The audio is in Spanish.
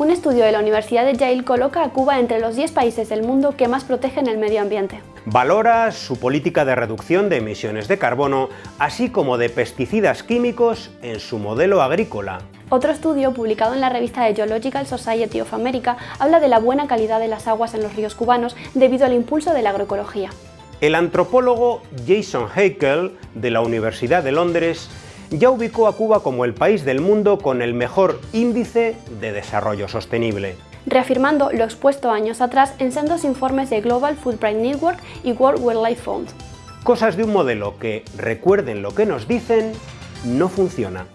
Un estudio de la Universidad de Yale coloca a Cuba entre los 10 países del mundo que más protegen el medio ambiente. Valora su política de reducción de emisiones de carbono, así como de pesticidas químicos en su modelo agrícola. Otro estudio, publicado en la revista The Geological Society of America, habla de la buena calidad de las aguas en los ríos cubanos debido al impulso de la agroecología. El antropólogo Jason Haeckel, de la Universidad de Londres, ya ubicó a Cuba como el país del mundo con el mejor índice de desarrollo sostenible. Reafirmando lo expuesto años atrás en sendos informes de Global Footprint Network y World Wildlife Fund. Cosas de un modelo que, recuerden lo que nos dicen, no funciona.